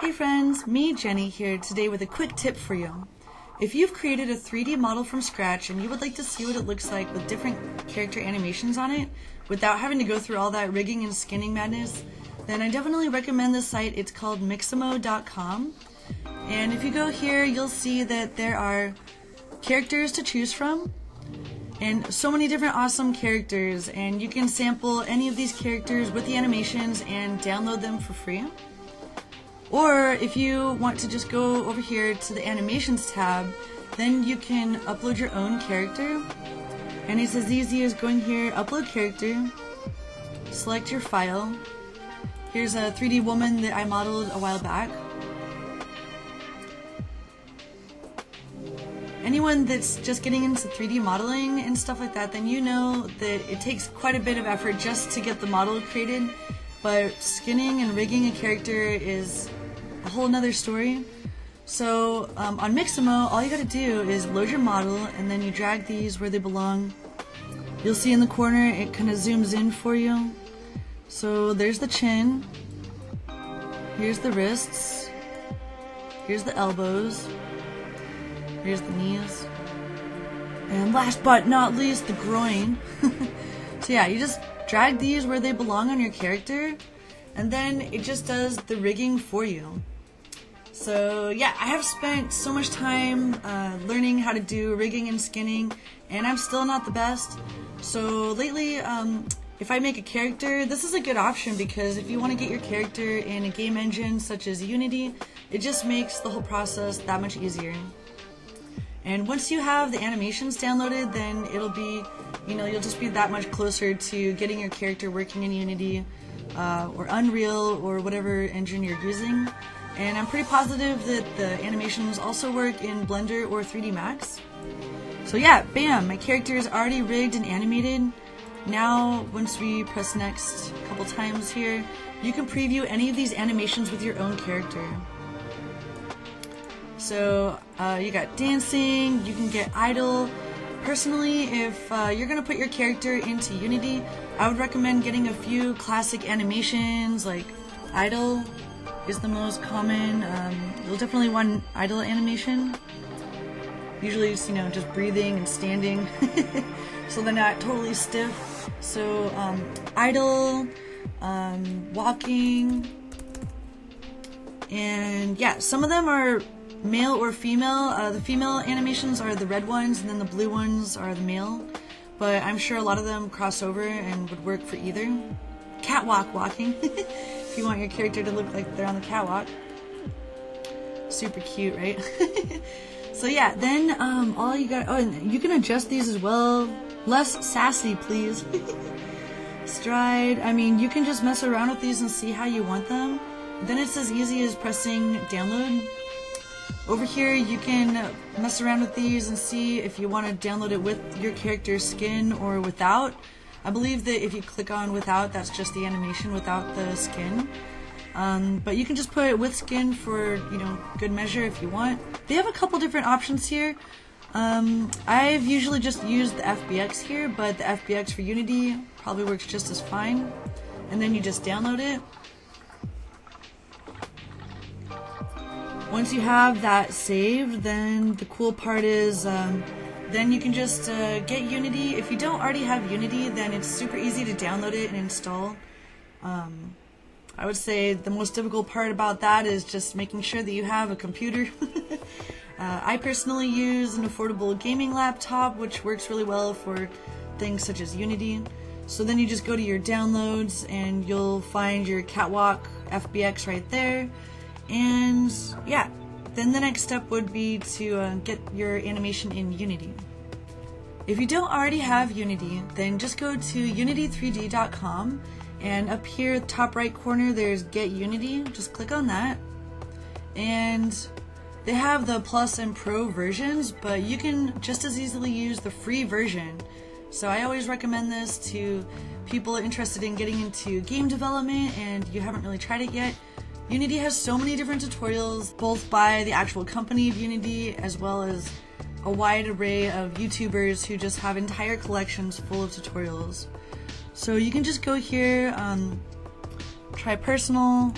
Hey friends, me Jenny here today with a quick tip for you. If you've created a 3D model from scratch and you would like to see what it looks like with different character animations on it without having to go through all that rigging and skinning madness, then I definitely recommend this site. It's called Mixamo.com. And if you go here, you'll see that there are characters to choose from and so many different awesome characters and you can sample any of these characters with the animations and download them for free. Or if you want to just go over here to the animations tab, then you can upload your own character. And it's as easy as going here, upload character, select your file. Here's a 3D woman that I modeled a while back. Anyone that's just getting into 3D modeling and stuff like that, then you know that it takes quite a bit of effort just to get the model created but skinning and rigging a character is a whole nother story. So um, on Mixamo, all you gotta do is load your model and then you drag these where they belong. You'll see in the corner it kind of zooms in for you. So there's the chin, here's the wrists, here's the elbows, here's the knees, and last but not least the groin. so yeah, you just drag these where they belong on your character and then it just does the rigging for you. So yeah, I have spent so much time uh, learning how to do rigging and skinning, and I'm still not the best. So lately, um, if I make a character, this is a good option because if you want to get your character in a game engine such as Unity, it just makes the whole process that much easier. And once you have the animations downloaded, then it'll be, you know, you'll just be that much closer to getting your character working in Unity uh, or Unreal or whatever engine you're using. And I'm pretty positive that the animations also work in Blender or 3D Max. So yeah, bam, my character is already rigged and animated. Now, once we press next a couple times here, you can preview any of these animations with your own character. So uh, you got dancing, you can get idle. Personally, if uh, you're going to put your character into Unity, I would recommend getting a few classic animations like idle is the most common. Um, you'll definitely want idle animation. Usually it's, you know, just breathing and standing so they're not totally stiff. So um, idle, um, walking, and yeah, some of them are male or female. Uh, the female animations are the red ones, and then the blue ones are the male. But I'm sure a lot of them cross over and would work for either. Catwalk walking, if you want your character to look like they're on the catwalk. Super cute, right? so yeah, then um, all you got. Oh, and you can adjust these as well. Less sassy, please. Stride. I mean, you can just mess around with these and see how you want them. Then it's as easy as pressing download over here you can mess around with these and see if you want to download it with your character's skin or without. I believe that if you click on without, that's just the animation without the skin. Um, but you can just put it with skin for, you know, good measure if you want. They have a couple different options here. Um, I've usually just used the FBX here, but the FBX for Unity probably works just as fine. And then you just download it. Once you have that saved, then the cool part is um, then you can just uh, get Unity. If you don't already have Unity, then it's super easy to download it and install. Um, I would say the most difficult part about that is just making sure that you have a computer. uh, I personally use an affordable gaming laptop, which works really well for things such as Unity. So then you just go to your downloads and you'll find your Catwalk FBX right there. And yeah, then the next step would be to uh, get your animation in Unity. If you don't already have Unity, then just go to unity3d.com and up here top right corner there's get Unity, just click on that. And they have the plus and pro versions, but you can just as easily use the free version. So I always recommend this to people interested in getting into game development and you haven't really tried it yet. Unity has so many different tutorials, both by the actual company of Unity as well as a wide array of YouTubers who just have entire collections full of tutorials. So you can just go here, um, try personal,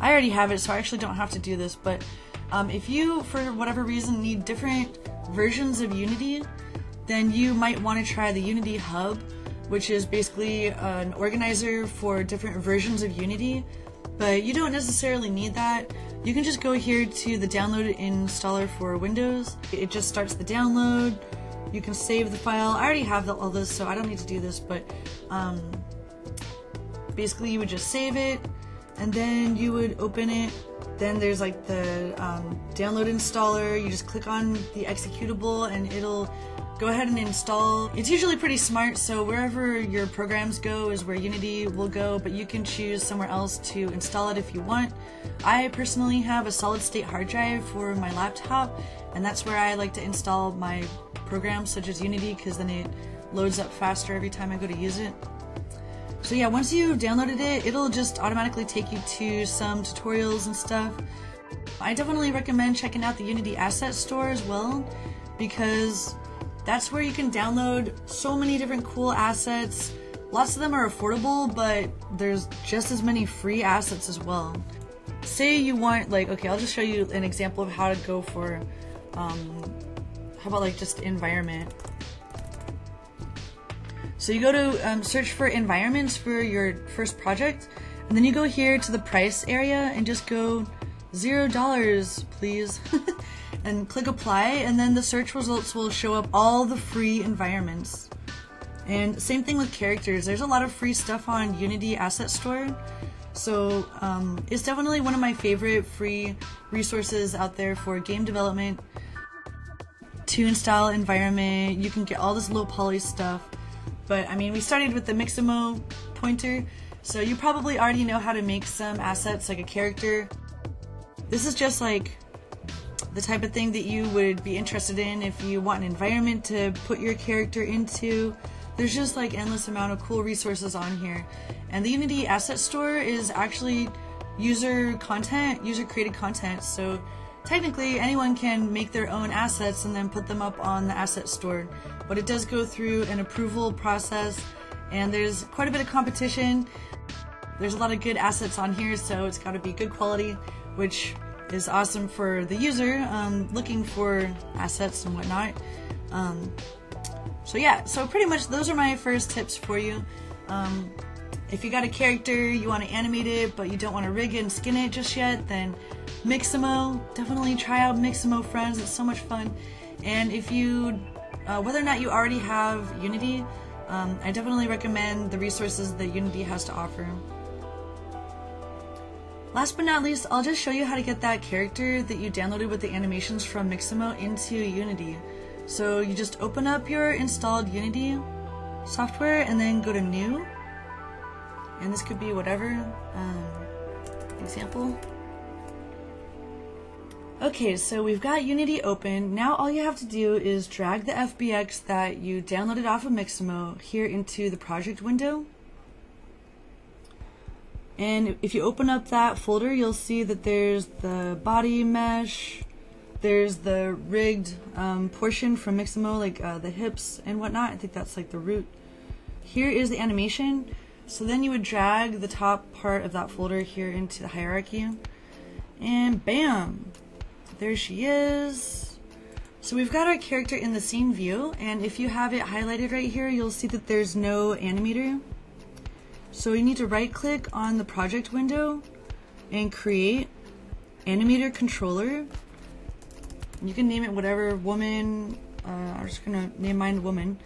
I already have it, so I actually don't have to do this, but um, if you, for whatever reason, need different versions of Unity, then you might want to try the Unity Hub, which is basically an organizer for different versions of Unity, but you don't necessarily need that. You can just go here to the download installer for Windows. It just starts the download. You can save the file. I already have all this, so I don't need to do this, but um, basically you would just save it, and then you would open it. Then there's like the um, download installer. You just click on the executable, and it'll go ahead and install. It's usually pretty smart, so wherever your programs go is where Unity will go, but you can choose somewhere else to install it if you want. I personally have a solid state hard drive for my laptop, and that's where I like to install my programs such as Unity because then it loads up faster every time I go to use it. So yeah, once you downloaded it, it'll just automatically take you to some tutorials and stuff. I definitely recommend checking out the Unity Asset Store as well because that's where you can download so many different cool assets. Lots of them are affordable, but there's just as many free assets as well. Say you want, like, okay, I'll just show you an example of how to go for, um, how about like just environment. So you go to um, search for environments for your first project, and then you go here to the price area and just go zero dollars, please. and click apply and then the search results will show up all the free environments. And same thing with characters. There's a lot of free stuff on Unity Asset Store. So um, it's definitely one of my favorite free resources out there for game development. Toon style environment, you can get all this low poly stuff. But I mean, we started with the Mixamo pointer, so you probably already know how to make some assets like a character. This is just like the type of thing that you would be interested in if you want an environment to put your character into. There's just like endless amount of cool resources on here. And the Unity Asset Store is actually user content, user created content. So technically anyone can make their own assets and then put them up on the asset store. But it does go through an approval process and there's quite a bit of competition. There's a lot of good assets on here, so it's got to be good quality, which is awesome for the user um, looking for assets and whatnot. Um, so yeah, so pretty much those are my first tips for you. Um, if you got a character, you want to animate it, but you don't want to rig it and skin it just yet, then Mixamo, definitely try out Mixamo Friends, it's so much fun. And if you, uh, whether or not you already have Unity, um, I definitely recommend the resources that Unity has to offer. Last but not least, I'll just show you how to get that character that you downloaded with the animations from Mixamo into Unity. So you just open up your installed Unity software and then go to New. And this could be whatever. Um, example. Okay, so we've got Unity open. Now all you have to do is drag the FBX that you downloaded off of Mixamo here into the project window. And if you open up that folder, you'll see that there's the body mesh, there's the rigged um, portion from Mixamo, like uh, the hips and whatnot. I think that's like the root. Here is the animation. So then you would drag the top part of that folder here into the hierarchy. And bam! There she is. So we've got our character in the scene view, and if you have it highlighted right here, you'll see that there's no animator. So you need to right click on the project window and create animator controller. You can name it whatever, woman, uh, I'm just gonna name mine woman.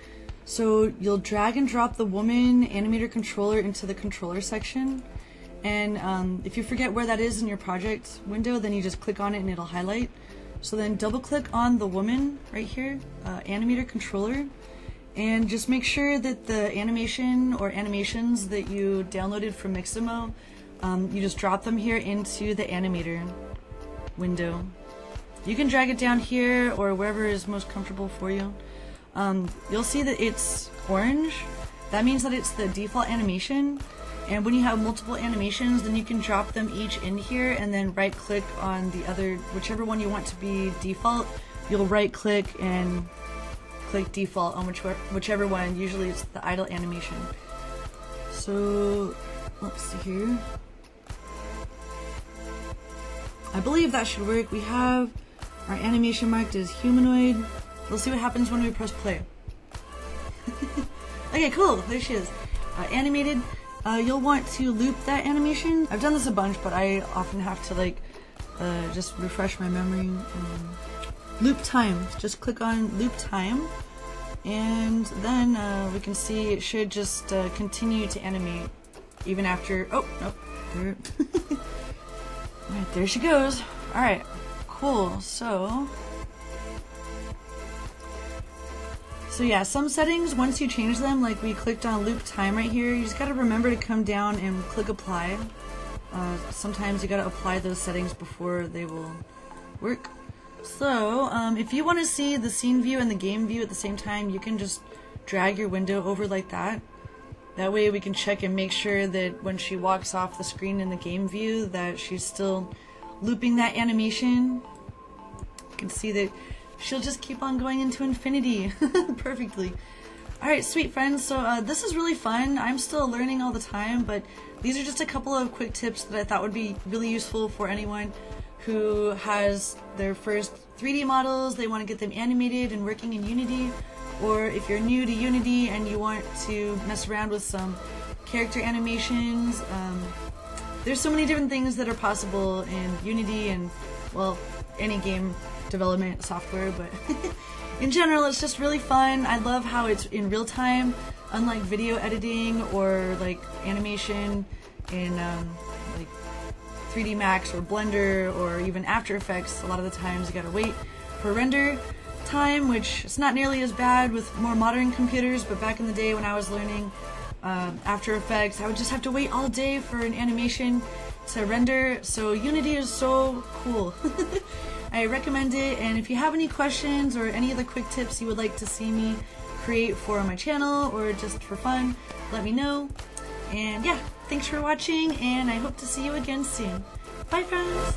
So you'll drag and drop the woman animator controller into the controller section. And um, if you forget where that is in your project window, then you just click on it and it'll highlight. So then double click on the woman right here, uh, animator controller, and just make sure that the animation or animations that you downloaded from Mixamo, um, you just drop them here into the animator window. You can drag it down here or wherever is most comfortable for you. Um, you'll see that it's orange. That means that it's the default animation. And when you have multiple animations, then you can drop them each in here and then right click on the other, whichever one you want to be default. You'll right click and click default on which, whichever one. Usually it's the idle animation. So let's see here. I believe that should work. We have our animation marked as humanoid. We'll see what happens when we press play. okay, cool. There she is. Uh, animated. Uh, you'll want to loop that animation. I've done this a bunch, but I often have to like uh, just refresh my memory. Loop time. Just click on loop time, and then uh, we can see it should just uh, continue to animate even after. Oh, nope. There. Alright, there she goes. Alright, cool. So. So yeah, some settings, once you change them, like we clicked on loop time right here, you just gotta remember to come down and click apply. Uh, sometimes you gotta apply those settings before they will work. So, um, if you want to see the scene view and the game view at the same time, you can just drag your window over like that. That way we can check and make sure that when she walks off the screen in the game view that she's still looping that animation. You can see that she'll just keep on going into infinity perfectly. Alright, sweet friends, so uh, this is really fun. I'm still learning all the time, but these are just a couple of quick tips that I thought would be really useful for anyone who has their first 3D models, they want to get them animated and working in Unity, or if you're new to Unity and you want to mess around with some character animations, um, there's so many different things that are possible in Unity and, well, any game development software, but in general, it's just really fun. I love how it's in real time, unlike video editing or like animation in um, 3D Max or Blender or even After Effects. A lot of the times you gotta wait for render time, which is not nearly as bad with more modern computers, but back in the day when I was learning um, After Effects, I would just have to wait all day for an animation to render. So Unity is so cool. I recommend it, and if you have any questions or any other quick tips you would like to see me create for my channel or just for fun, let me know. And yeah, thanks for watching, and I hope to see you again soon. Bye, friends!